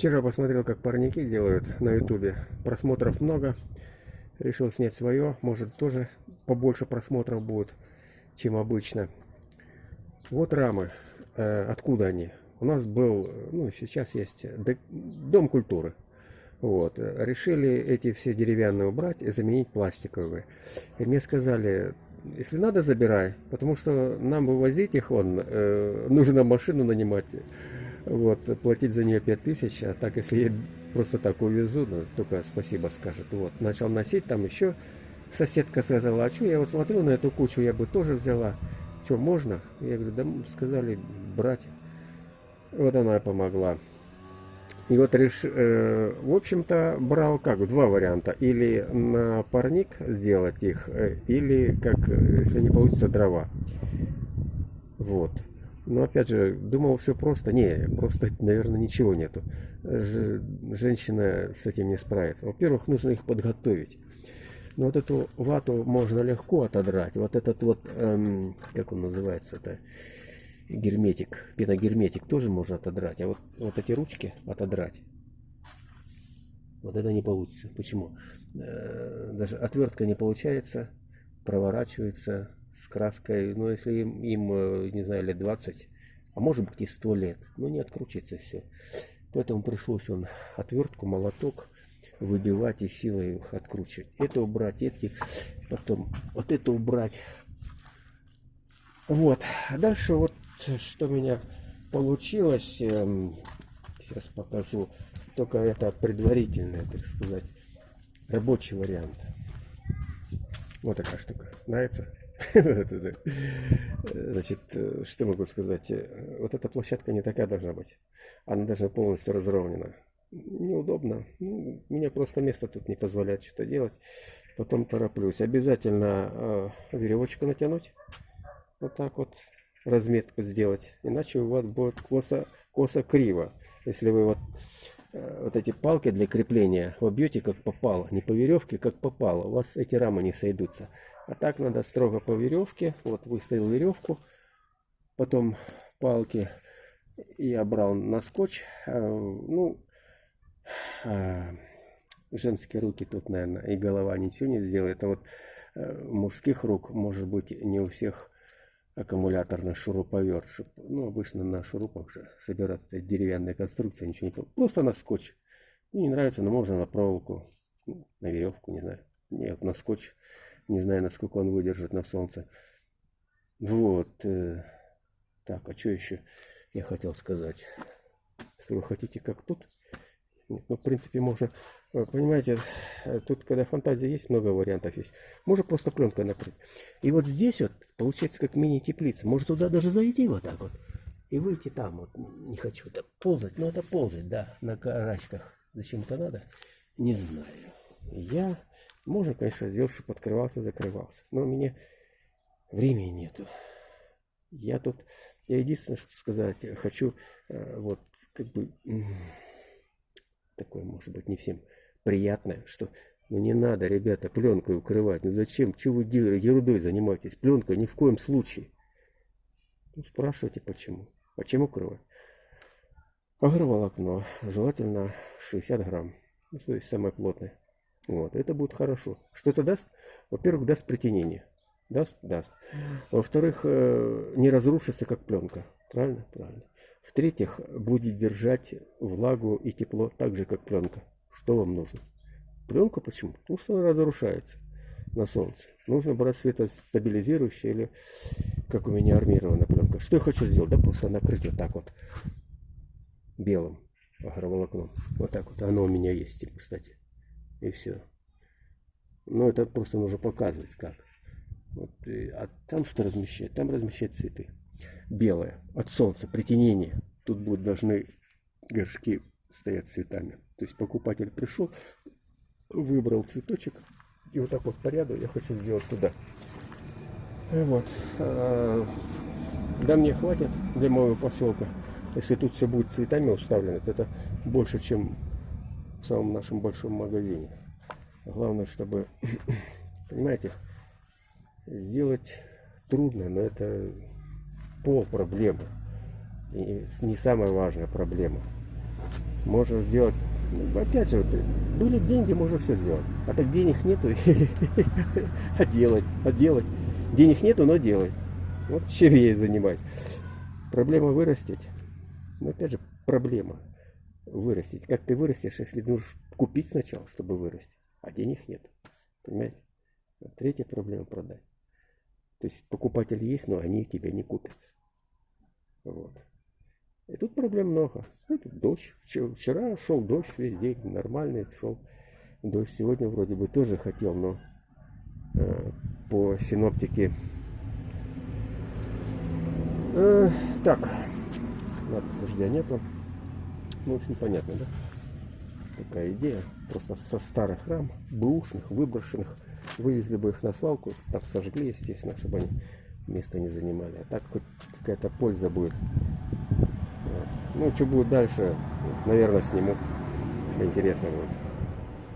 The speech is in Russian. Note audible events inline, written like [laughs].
Вчера посмотрел, как парники делают на ютубе. Просмотров много. Решил снять свое. Может тоже побольше просмотров будет, чем обычно. Вот рамы. Э, откуда они? У нас был, ну сейчас есть дом культуры. Вот. Решили эти все деревянные убрать и заменить пластиковые. И мне сказали, если надо, забирай, потому что нам вывозить их, он, э, нужно машину нанимать, вот, платить за нее 5000, а так, если я просто так увезу, ну, только спасибо скажет. Вот, начал носить, там еще соседка сказала, а что, я вот смотрю на эту кучу, я бы тоже взяла. Что, можно? Я говорю, да сказали брать. Вот она помогла. И вот реш... э, в общем-то брал как два варианта. Или на парник сделать их, э, или как, если не получится, дрова. Вот. Но опять же, думал все просто. Не, просто, наверное, ничего нету. Ж... Женщина с этим не справится. Во-первых, нужно их подготовить. Но вот эту вату можно легко отодрать. Вот этот вот, эм, как он называется-то, герметик, пеногерметик тоже можно отодрать. А вот, вот эти ручки отодрать, вот это не получится. Почему? Э, даже отвертка не получается, проворачивается с краской. Но если им, им э, не знаю, лет 20, а может быть и 100 лет, ну не откручивается все. Поэтому пришлось он отвертку, молоток выбивать и силой их откручивать. Это убрать, эти, потом вот это убрать. Вот. Дальше вот что у меня получилось, эм, сейчас покажу, только это предварительный, так сказать, рабочий вариант. Вот такая штука. Нравится? Значит, что могу сказать? Вот эта площадка не такая должна быть. Она должна полностью разровнена. Неудобно. Ну, мне просто место тут не позволяет что-то делать. Потом тороплюсь. Обязательно э, веревочку натянуть. Вот так вот разметку сделать, иначе у вас будет косо, косо. Если вы вот, э, вот эти палки для крепления вобьете как попало, не по веревке, как попало, у вас эти рамы не сойдутся. А так надо строго по веревке, вот выставил веревку, потом палки я брал на скотч, э, ну, э, женские руки тут, наверное, и голова ничего не сделает, а вот мужских рук, может быть, не у всех аккумуляторный шуруповерт, чтобы, ну, обычно на шурупах же собираться деревянная конструкция, ничего не. Просто на скотч. Мне не нравится, но можно на проволоку, ну, на веревку, не знаю. Нет, на скотч. Не знаю, насколько он выдержит на солнце. Вот. Э, так, а что еще я хотел сказать? Если вы хотите, как тут, ну, в принципе, можно, э, понимаете, э, тут, когда фантазия есть, много вариантов есть. Можно просто пленкой накрыть. И вот здесь вот, получается, как мини-теплица. Может туда даже зайти вот так вот. И выйти там вот. Не хочу это ползать. Но это ползать, да, на карачках. Зачем это надо? Не знаю. Я, можно, конечно, сделать, чтобы открывался, закрывался. Но у меня времени нету. Я тут, я единственное, что сказать, хочу, э, вот, как бы такое может быть не всем приятное, что ну не надо, ребята, пленкой укрывать. Ну зачем? Чего вы ерундой занимаетесь? Пленкой ни в коем случае. Ну, спрашивайте, почему. Почему укрывать? Агроволокно. Желательно 60 грамм. Ну, то есть самое плотное. Вот, это будет хорошо. Что это даст? Во-первых, даст притенение. Даст? Даст. Во-вторых, э, не разрушится, как пленка. Правильно? Правильно. В-третьих, будет держать влагу и тепло так же, как пленка. Что вам нужно? Пленка почему? Потому что она разрушается на солнце. Нужно брать светостабилизирующее или, как у меня, армированная пленка. Что я хочу сделать? Да просто накрыть вот так вот белым агроволокном. Вот так вот. Оно у меня есть, кстати. И все. Но это просто нужно показывать как. Вот, а там что размещать? Там размещать цветы белое от солнца, притенение. Тут будут должны горшки стоять цветами. То есть покупатель пришел, выбрал цветочек, и вот так вот по ряду я хочу сделать туда. И вот. А, да мне хватит для моего поселка. Если тут все будет цветами уставлено, это больше, чем в самом нашем большом магазине. Главное, чтобы, [clears throat] понимаете, сделать трудно, но это пол проблемы. И не самая важная проблема. можно сделать. Ну, опять же, вот, были деньги, можно все сделать. А так денег нету, [laughs] а делать, а делать. Денег нету, но делай. Вот чем я и занимаюсь. Проблема вырастить. Но опять же, проблема вырастить. Как ты вырастешь, если нужно купить сначала, чтобы вырасти, а денег нет. Понимаете? Третья проблема продать. То есть покупатели есть, но они тебя не купят. Вот. И тут проблем много. Ну, тут дождь. Вчера шел дождь весь день, нормальный шел. Дождь сегодня вроде бы тоже хотел, но э, по синоптике... Э, так, ладно, дождя нету. Ну, в общем, понятно, да? Такая идея. Просто со старых рам, бэушных, выброшенных, вывезли бы их на свалку, там сожгли, естественно, чтобы они место не занимали. А так хоть какая-то польза будет. Вот. Ну, что будет дальше, наверное, сниму, если интересно будет.